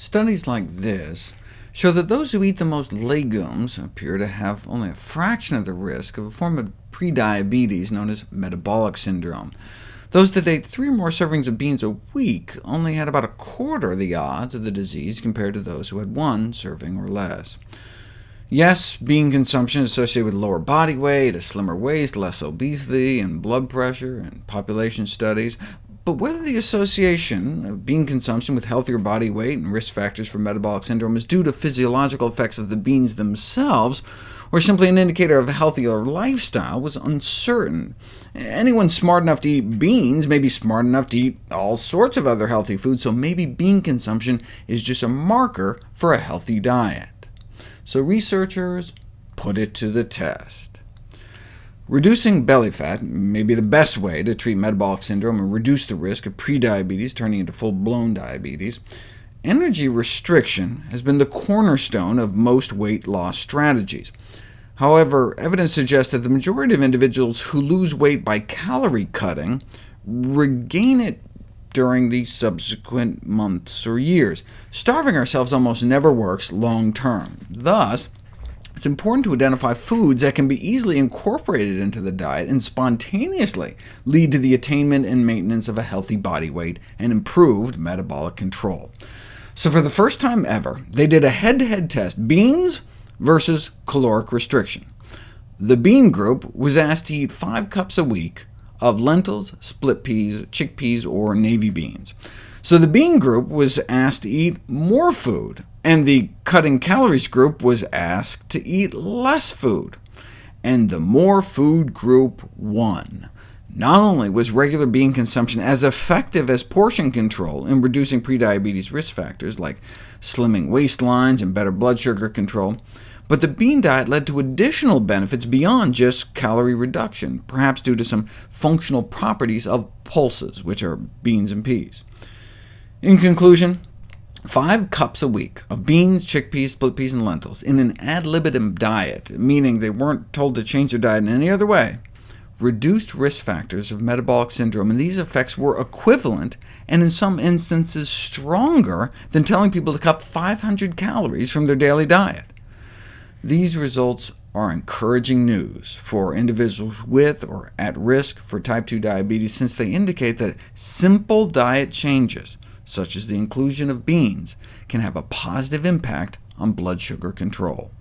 Studies like this show that those who eat the most legumes appear to have only a fraction of the risk of a form of prediabetes known as metabolic syndrome. Those that ate three or more servings of beans a week only had about a quarter of the odds of the disease compared to those who had one serving or less. Yes, bean consumption is associated with lower body weight, a slimmer waist, less obesity, and blood pressure in population studies, but whether the association of bean consumption with healthier body weight and risk factors for metabolic syndrome is due to physiological effects of the beans themselves, or simply an indicator of a healthier lifestyle was uncertain. Anyone smart enough to eat beans may be smart enough to eat all sorts of other healthy foods, so maybe bean consumption is just a marker for a healthy diet. So researchers put it to the test. Reducing belly fat may be the best way to treat metabolic syndrome and reduce the risk of prediabetes turning into full-blown diabetes. Energy restriction has been the cornerstone of most weight loss strategies. However, evidence suggests that the majority of individuals who lose weight by calorie cutting regain it during the subsequent months or years. Starving ourselves almost never works long term. Thus, it's important to identify foods that can be easily incorporated into the diet and spontaneously lead to the attainment and maintenance of a healthy body weight and improved metabolic control. So for the first time ever, they did a head-to-head -head test, beans versus caloric restriction. The bean group was asked to eat 5 cups a week of lentils, split peas, chickpeas, or navy beans. So the bean group was asked to eat more food, and the cutting calories group was asked to eat less food, and the more food group won. Not only was regular bean consumption as effective as portion control in reducing prediabetes risk factors, like slimming waistlines and better blood sugar control, but the bean diet led to additional benefits beyond just calorie reduction, perhaps due to some functional properties of pulses, which are beans and peas. In conclusion, Five cups a week of beans, chickpeas, split peas, and lentils in an ad libitum diet, meaning they weren't told to change their diet in any other way, reduced risk factors of metabolic syndrome, and these effects were equivalent, and in some instances stronger, than telling people to cut 500 calories from their daily diet. These results are encouraging news for individuals with or at risk for type 2 diabetes, since they indicate that simple diet changes such as the inclusion of beans, can have a positive impact on blood sugar control.